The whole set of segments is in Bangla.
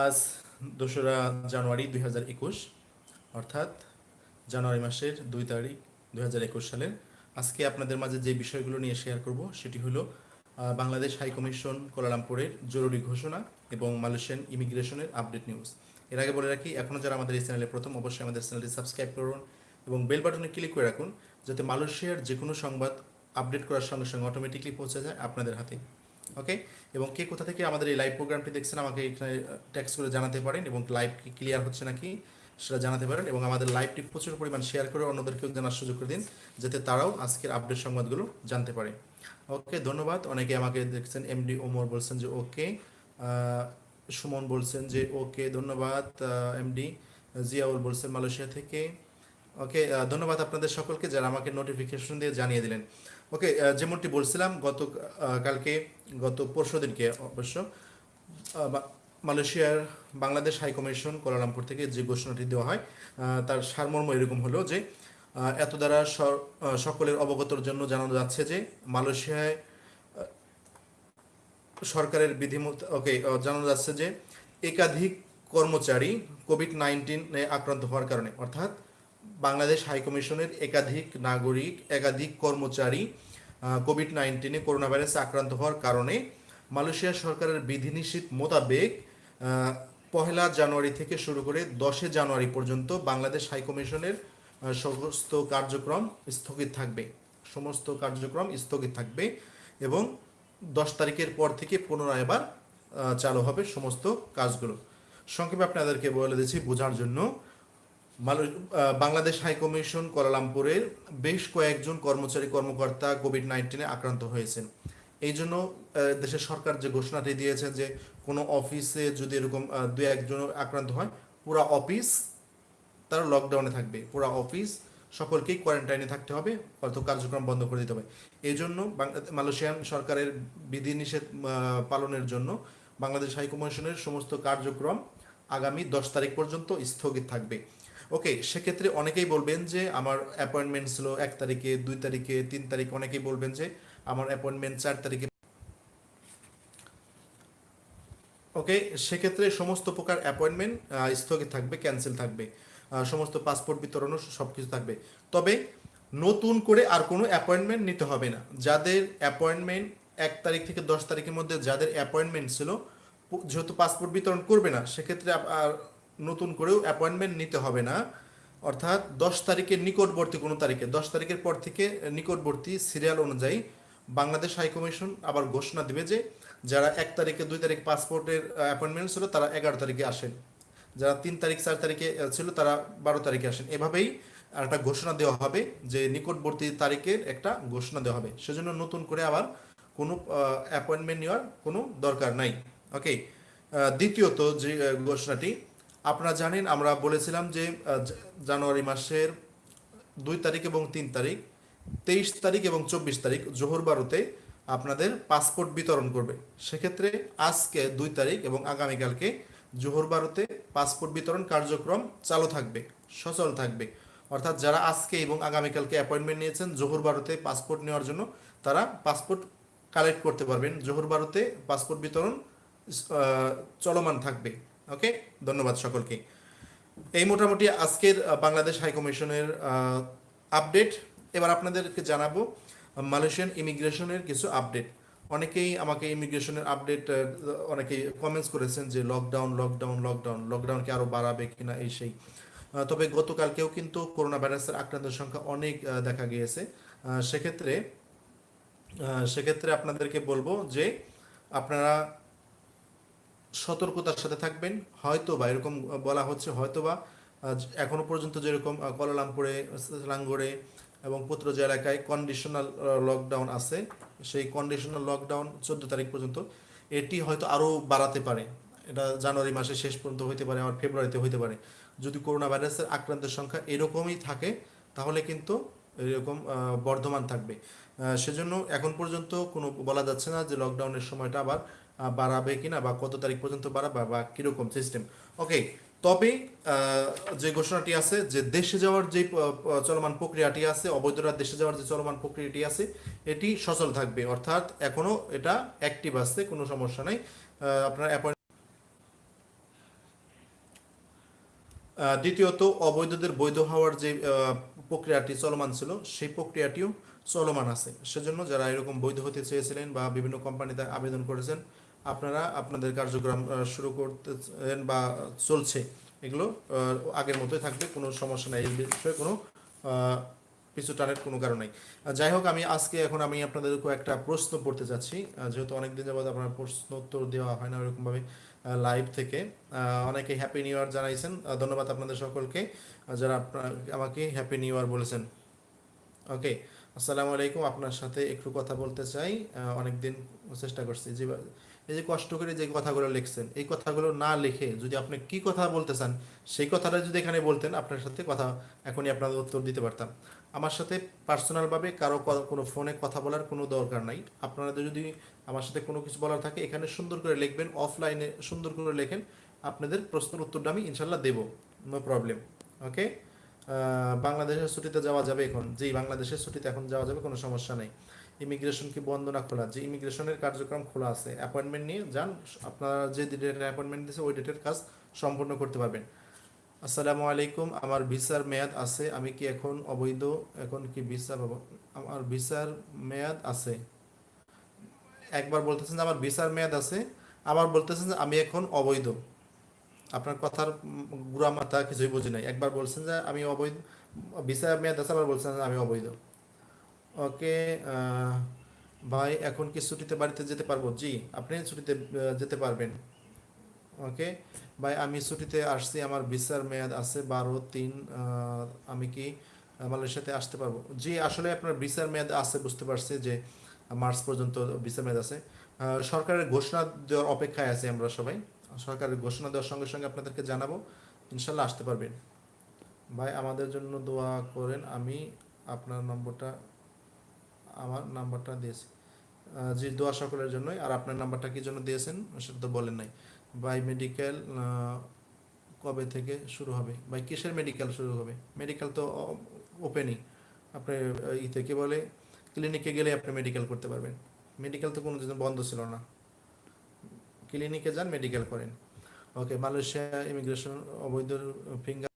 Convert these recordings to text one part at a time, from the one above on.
আজ দোসরা জানুয়ারি দুই হাজার একুশ, অর্থাৎ জানুয়ারি মাসের দুই তারিখ দুই হাজার একুশ সালের। আজকে আপনাদের মাঝে যে বিষয়গুলো নিয়ে শেয়ার করব সেটি হলো বাংলাদেশ হাই কমিশন কোলালামপুরের জরুরি ঘোষণা এবং মালয়েশিয়ান ইমিগ্রেশনের আপডেট নিউজ এর আগে বলে রাখি এখনও যারা আমাদের এই চ্যানেলে প্রথম, অবশ্যই আমাদের চ্যানেলটি সাবস্ক্রাইব করুন এবং বেল বাটনে ক্লিক করে রাখুন, যাতে মালয়েশিয়ার যে কোনো সংবাদ আপডেট করার সঙ্গে সঙ্গে অটোমেটিকলি পৌঁছে যায় আপনাদের হাতে। ওকে এবং কে কোথা থেকে আমাদের এই লাইভ প্রোগ্রামটি দেখছেন, আমাকে এখানে ট্যাক্স করে জানাতে পারেন এবং লাইভ কি ক্লিয়ার হচ্ছে নাকি সেটা জানাতে পারেন এবং আমাদের লাইভটি প্রচুর পরিমাণ শেয়ার করে অন্যদেরকেও জানার সুযোগ করে দিন, যাতে তারাও আজকের আপডেট সংবাদগুলো জানতে পারে। ওকে ধন্যবাদ। অনেকে আমাকে দেখছেন এমডি ওমর বলছেন যে ওকে সুমন বলছেন যে ওকে ধন্যবাদ এমডি জিয়াউল বলছেন মালয়েশিয়া থেকে। ওকে ধন্যবাদ আপনাদের সকলকে যারা আমাকে নোটিফিকেশন দিয়ে জানিয়ে দিলেন। ওকে যেমনটি বলছিলাম, গত কালকে, গত পরশু দিনকে অবশ্য মালয়েশিয়ার বাংলাদেশ হাই কমিশন কোলালামপুর থেকে যে ঘোষণাটি দেওয়া হয় তার সারমর্ম এরকম হলো যে এত দ্বারা সকলের অবগতর জন্য জানানো যাচ্ছে যে, মালয়েশিয়ায় সরকারের বিধিমত, ওকে জানানো যাচ্ছে যে, একাধিক কর্মচারী কোভিড নাইন্টিনে আক্রান্ত হওয়ার কারণে, অর্থাৎ বাংলাদেশ হাইকমিশনের একাধিক নাগরিক, একাধিক কর্মচারী কোভিড নাইন্টিনে করোনা ভাইরাসে আক্রান্ত হওয়ার কারণে মালয়েশিয়া সরকারের বিধিনিষেধ মোতাবেক পহেলা জানুয়ারি থেকে শুরু করে দশে জানুয়ারি পর্যন্ত বাংলাদেশ হাইকমিশনের সমস্ত কার্যক্রম স্থগিত থাকবে। সমস্ত কার্যক্রম স্থগিত থাকবে এবং দশ তারিখের পর থেকে পুনরায় আবার চালু হবে সমস্ত কাজগুলো। সংক্ষেপে আপনাদেরকে বলে দিচ্ছি বোঝার জন্য আহ, বাংলাদেশ হাই কমিশন কোয়ালালামপুরের বেশ কয়েকজন কর্মচারী কর্মকর্তা কোভিড নাইন্টিনে আক্রান্ত হয়েছেন। এই জন্য দেশের সরকার যে ঘোষণাটি দিয়েছেন যে কোনো অফিসে যদি এরকম দু একজন আক্রান্ত হয় পুরো অফিস তারা লকডাউনে থাকবে। পুরো অফিস সকলকেই কোয়ারেন্টাইনে থাকতে হবে অর্থ কার্যক্রম বন্ধ করে দিতে হবে। এই জন্য মালয়েশিয়ান সরকারের বিধিনিষেধ পালনের জন্য বাংলাদেশ হাইকমিশনের সমস্ত কার্যক্রম আগামী দশ তারিখ পর্যন্ত স্থগিত থাকবে। ওকে সেক্ষেত্রে অনেকেই বলবেন যে আমার অ্যাপয়েন্টমেন্ট ছিল এক তারিখে, দুই তারিখে, তিন তারিখ। অনেকেই বলবেন যে আমার অ্যাপয়েন্টমেন্ট চার তারিখে। ওকে সেক্ষেত্রে সমস্ত প্রকার অ্যাপয়েন্টমেন্ট স্থগিত থাকবে ক্যান্সেল থাকবে। সমস্ত পাসপোর্ট বিতরণও সব কিছু থাকবে। তবে নতুন করে আর কোনো অ্যাপয়েন্টমেন্ট নিতে হবে না। যাদের অ্যাপয়েন্টমেন্ট এক তারিখ থেকে দশ তারিখের মধ্যে যাদের অ্যাপয়েন্টমেন্ট ছিল যেহেতু পাসপোর্ট বিতরণ করবে না, সেক্ষেত্রে নতুন করেও অ্যাপয়েন্টমেন্ট নিতে হবে না। অর্থাৎ দশ তারিখের নিকটবর্তী কোনো তারিখে, দশ তারিখের পর থেকে নিকটবর্তী সিরিয়াল অনুযায়ী বাংলাদেশ হাইকমিশন আবার ঘোষণা দিবে যে, যারা এক তারিখে, দুই তারিখ পাসপোর্টের অ্যাপয়েন্টমেন্ট ছিল, তারা এগারো তারিখে আসেন। যারা তিন তারিখ, চার তারিখে ছিল, তারা বারো তারিখে আসেন। এভাবেই একটা ঘোষণা দেওয়া হবে যে, নিকটবর্তী তারিখের একটা ঘোষণা দেওয়া হবে। সেজন্য নতুন করে আবার কোনো অ্যাপয়েন্টমেন্ট নেওয়ার কোনো দরকার নাই। ওকে দ্বিতীয়ত যে ঘোষণাটি আপনারা জানেন, আমরা বলেছিলাম যে জানুয়ারি মাসের দুই তারিখ এবং তিন তারিখ, তেইশ তারিখ এবং চব্বিশ তারিখ, জোহর বারোতে আপনাদের পাসপোর্ট বিতরণ করবে। সেক্ষেত্রে আজকে দুই তারিখ এবং আগামীকালকে জোহর বারোতে পাসপোর্ট বিতরণ কার্যক্রম চালু থাকবে, সচল থাকবে। অর্থাৎ যারা আজকে এবং আগামীকালকে অ্যাপয়েন্টমেন্ট নিয়েছেন, জোহর বারোতে পাসপোর্ট নেওয়ার জন্য, তারা পাসপোর্ট কালেক্ট করতে পারবেন। জোহর বারোতে পাসপোর্ট বিতরণ চলমান থাকবে। ওকে? ধন্যবাদ সকলকে। এই মোটামুটি আজকের বাংলাদেশ হাইকমিশনের আপডেট। এবার আপনাদেরকে জানাব মালয়েশিয়ান ইমিগ্রেশনের কিছু আপডেট। অনেকেই আমাকে ইমিগ্রেশনের আপডেট অনেকেই কমেন্টস করেছেন যে লকডাউন লকডাউন লকডাউন লকডাউনকে আরও বাড়াবে কিনা এই সেই। তবে গতকালকেও কিন্তু করোনা ভাইরাসের আক্রান্তের সংখ্যা অনেক দেখা গিয়েছে। সেক্ষেত্রে সেক্ষেত্রে আপনাদেরকে বলব যে আপনারা সতর্কতার সাথে থাকবেন। হয়তো বা এরকম বলা হচ্ছে হয়তো বা এখনও পর্যন্ত যেরকম কলালামপুরে লাঙ্গড়ে এবং পুত্রজ এলাকায় কন্ডিশনাল লকডাউন আছে। সেই কন্ডিশনাল লকডাউন চোদ্দ তারিখ পর্যন্ত। এটি হয়তো আরও বাড়াতে পারে। এটা জানুয়ারি মাসের শেষ পর্যন্ত হইতে পারে, আবার ফেব্রুয়ারিতে হইতে পারে। যদি করোনা ভাইরাসের আক্রান্তের সংখ্যা এরকমই থাকে, তাহলে কিন্তু এরকম বর্ধমান থাকবে। সেজন্য এখন পর্যন্ত কোনো বলা যাচ্ছে না যে লকডাউনের সময়টা আবার বাড়াবে কিনা বা কত তারিখ পর্যন্ত বাড়াবে বা কীরকম সিস্টেম ওকে তবে যে ঘোষণাটি আছে যে দেশে যাওয়ার যে চলমান প্রক্রিয়াটি আছে অবৈধরা দেশে যাওয়ার যে চলমান প্রক্রিয়াটি আছে, এটি সচল থাকবে। অর্থাৎ এখনও এটা অ্যাক্টিভ আছে, কোনো সমস্যা নাই। আপনার appointment দ্বিতীয়ত, অবৈধদের বৈধ হওয়ার যে প্রক্রিয়াটি চলমান ছিল, সেই প্রক্রিয়াটিও চলমান আছে। সেজন্য যারা এরকম বৈধ হতে চেয়েছিলেন বা বিভিন্ন কোম্পানিতে আবেদন করেছেন, আপনারা আপনাদের কার্যক্রম শুরু করতেছেন বা চলছে। এগুলো আগের মতোই থাকবে, কোনো সমস্যা নাই। এই বিষয়ে কোনো পিছু টানের কোনো কারণ নেই। যাই হোক, আমি আজকে এখন আমি আপনাদের কয়েকটা প্রশ্ন পড়তে চাচ্ছি যেহেতু অনেকদিন যাবত আপনার প্রশ্ন উত্তর দেওয়া হয় না ওরকমভাবে লাইভ থেকে অনেকে হ্যাপি নিউ ইয়ার জানাইছেন। ধন্যবাদ আপনাদের সকলকে। যারা আপনার, আমাকে হ্যাপি নিউ ইয়ার বলেছেন। ওকে, আসসালামু আলাইকুম। আপনার সাথে একটু কথা বলতে চাই। অনেকদিন চেষ্টা করছি। যে, এই যে কষ্ট করে যে কথাগুলো লিখছেন, এই কথাগুলো না লিখে যদি আপনি কি কথা বলতে চান, সেই কথাটা যদি এখানে বলতেন, আপনার সাথে কথা, এখনই আপনাদের উত্তর দিতে পারতাম। আমার সাথে পার্সোনালভাবে কারও কোনো ফোনে কথা বলার কোনো দরকার নাই। আপনাদের যদি আমার সাথে কোনো কিছু বলার থাকে, এখানে সুন্দর করে লিখবেন অফলাইনে সুন্দর করে লেখেন, আপনাদের প্রশ্নের উত্তরটা আমি ইনশাল্লাহ দেবো নো প্রবলেম ওকে বাংলাদেশের ছুটিতে যাওয়া যাবে এখন, জি, বাংলাদেশের ছুটিতে এখন যাওয়া যাবে, কোনো সমস্যা নেই। ইমিগ্রেশন কি বন্ধ না খোলা? যে ইমিগ্রেশনের কার্যক্রম খোলা আছে। অ্যাপয়েন্টমেন্ট নিয়ে যান, আপনারা যে ডেটের অ্যাপয়েন্টমেন্ট দিয়েছে ওই ডেটের কাজ সম্পূর্ণ করতে পারবেন। আসসালামু আলাইকুম, আমার ভিসার মেয়াদ আছে, আমি কি এখন অবৈধ? এখন কি ভিসা পাবো? আমার ভিসার মেয়াদ আছে। একবার বলতেছেন যে আমার ভিসার মেয়াদ আছে, আবার বলতেছেন যে আমি এখন অবৈধ। আপনার কথার গুড়া মাথা কিছুই বুঝি নাই। একবার বলছেন যে আমি অবৈধ ভিসার মেয়াদ আছে, আবার বলছেন যে আমি অবৈধ। ওকে ভাই, এখন কি ছুটিতে বাড়িতে যেতে পারব? জি, আপনি ছুটিতে যেতে পারবেন। ওকে ভাই, আমি ছুটিতে আসছি, আমার ভিসার মেয়াদ আছে বারো, তিন আমি কি মালয়েশিয়াতে আসতে পারব? জি, আসলে আপনার ভিসার মেয়াদ আছে, বুঝতে পারছি যে মার্চ পর্যন্ত ভিসার মেয়াদ আছে। সরকারের ঘোষণা দেওয়ার অপেক্ষায় আছি আমরা সবাই। সরকারের ঘোষণা দেওয়ার সঙ্গে সঙ্গে আপনাদেরকে জানাব, ইনশাল্লাহ আসতে পারবেন। ভাই, আমাদের জন্য দোয়া করেন, আমি আপনার নম্বরটা, আমার নাম্বারটা দিয়েছি। জি, দোয়া সকলের জন্যই, আর আপনার নাম্বারটা কি জন্য দিয়েছেন, সেটা তো বলেন নাই। বাই মেডিকেল কবে থেকে শুরু হবে? বাই কিসের মেডিকেল শুরু হবে? মেডিকেল তো ওপেনই আপনি ই থেকে বলে ক্লিনিকে গেলে আপনি মেডিকেল করতে পারবেন। মেডিকেল তো কোনো বন্ধ ছিল না। ক্লিনিকে যান মেডিকেল করেন। ওকে মালয়েশিয়া ইমিগ্রেশন অবৈধ ফিঙ্গার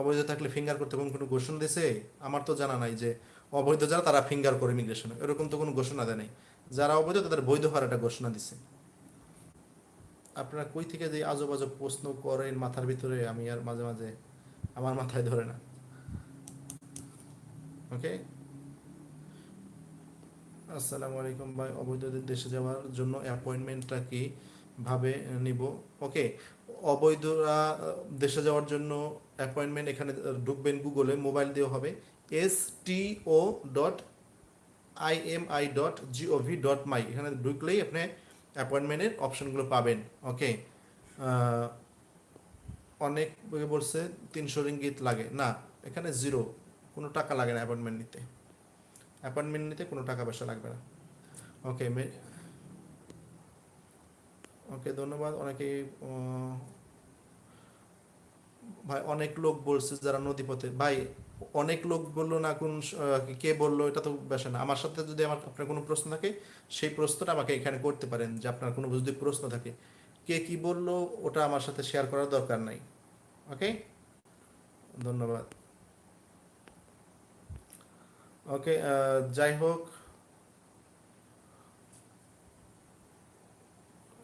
অবৈধ থাকলে ফিঙ্গার করতে কোন, কোনো ঘোষণা দিয়েছে আমার তো জানা নাই যে অবৈধ যারা, তারা ফিঙ্গার করে ইমিগ্রেশনে এরকম তো কোনো ঘোষণা দেয় নাই। যারা অবৈধ, তাদের বৈধ হওয়ার একটা ঘোষণা দিছে। আপনারা কই থেকে যে আজব আজব প্রশ্ন করেন মাথার ভিতরে, আমি আর মাঝে মাঝে আমার মাথায় ধরে না। ওকে আসসালামু আলাইকুম ভাই অবৈধদের দেশে যাওয়ার জন্য অ্যাপয়েন্টমেন্টটা কি ভাবে নিব? ওকে অবৈধরা দেশে যাওয়ার জন্য অ্যাপয়েন্টমেন্ট এখানে ঢুকবেন গুগলে, মোবাইল দিয়ে হবে S T O dot I M I dot GOV dot my এখানে ঢুকলেই আপনি অ্যাপয়েন্টমেন্টের অপশনগুলো পাবেন ওকে অনেক বলছে তিনশো রিঙ্গিত লাগে। না, এখানে জিরো কোনো টাকা লাগে না অ্যাপয়েন্টমেন্ট নিতে। অ্যাপয়েন্টমেন্ট নিতে কোনো টাকা পয়সা লাগবে না। ওকে ওকে ধন্যবাদ। অনেকেই ভাই, অনেক লোক বলছে যারা নদীপথে ভাই অনেক লোক বলল, না, কোন কে বলল, এটা তো বেশি না। আমার সাথে যদি আমার, আপনার কোনো প্রশ্ন থাকে, সেই প্রশ্নটা আমাকে এখানে করতে পারেন, যে আপনার কোনো যদি প্রশ্ন থাকে। কে কি বলল, ওটা আমার সাথে শেয়ার করার দরকার নাই। ওকে? ধন্যবাদ। ওকে যাই হোক।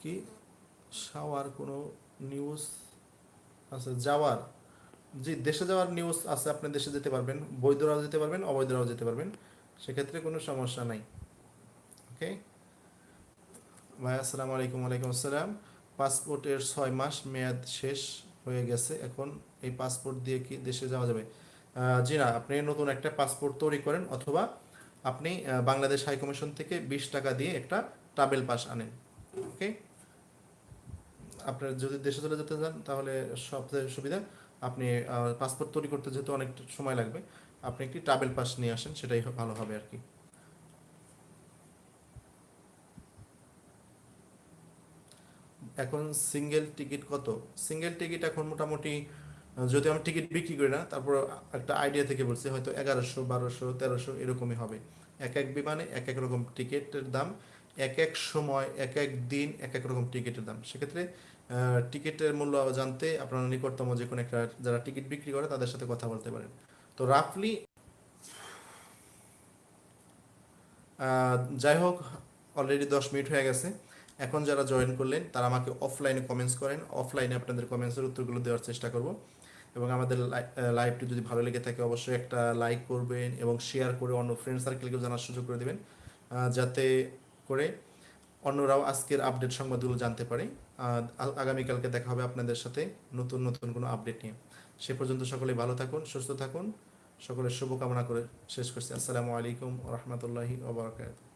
কি? শাওয়ার, কোনো নিউজ আচ্ছা যাওয়ার? জি, দেশে যাওয়ার নিউজ আছে, আপনি দেশে যেতে পারবেন, বৈধরাও যেতে পারবেন, অবৈধরাও যেতে পারবেন, সেক্ষেত্রে কোনো সমস্যা নাই ওকে ভাই, আসসালামু আলাইকুম, ওয়ালাইকুম আসসালাম। পাসপোর্টের ছয় মাস মেয়াদ শেষ হয়ে গেছে, এখন এই পাসপোর্ট দিয়ে কি দেশে যাওয়া যাবে? জি না, আপনি নতুন একটা পাসপোর্ট তৈরি করেন, অথবা আপনি বাংলাদেশ হাই কমিশন থেকে বিশ টাকা দিয়ে একটা ট্রাভেল পাস আনেন ওকে আপনার যদি দেশে চলে যেতে চান, তাহলে সবচেয়ে সুবিধা আপনি পাসপোর্ট তৈরি করতে যেহেতু অনেক সময় লাগবে, আপনি একটি ট্রাভেল পাস নিয়ে আসেন, সেটাই ভালো হবে আর কি। এখন সিঙ্গেল টিকিট কত? সিঙ্গেল টিকিট এখন মোটামুটি যদি আমি টিকিট বিক্রি করি না, তারপর একটা আইডিয়া থেকে বলছি, হয়তো এগারোশো, বারোশো, তেরোশো, এরকমই হবে। এক এক বিমানে এক এক রকম টিকিটের দাম, এক এক সময়, এক এক দিন এক এক রকম টিকিটের দাম। সেক্ষেত্রে টিকিটের মূল্য জানতে আপনারা নিকটতম যে কোনো একটা যারা টিকিট বিক্রি করে তাদের সাথে কথা বলতে পারেন। তো রাফলি যাই হোক অলরেডি দশ মিনিট হয়ে গেছে। এখন যারা জয়েন করলেন, তারা আমাকে অফলাইনে কমেন্টস করেন। অফলাইনে আপনাদের কমেন্টসের উত্তরগুলো দেওয়ার চেষ্টা করব। এবং আমাদের লাইভটি যদি ভালো লেগে থাকে, অবশ্যই একটা লাইক করবেন এবং শেয়ার করে অন্য ফ্রেন্ড সার্কেলকেও জানার সুযোগ করে দেবেন। যাতে করে অন্যরাও আজকের আপডেট সংবাদগুলো জানতে পারে। আগামীকালকে দেখা হবে আপনাদের সাথে নতুন নতুন কোনো আপডেট নিয়ে। সে পর্যন্ত সকলে ভালো থাকুন, সুস্থ থাকুন। সকলের শুভকামনা করে শেষ করছি। আসসালামু আলাইকুম রহমতুল্লাহি ওবরাকাতুহ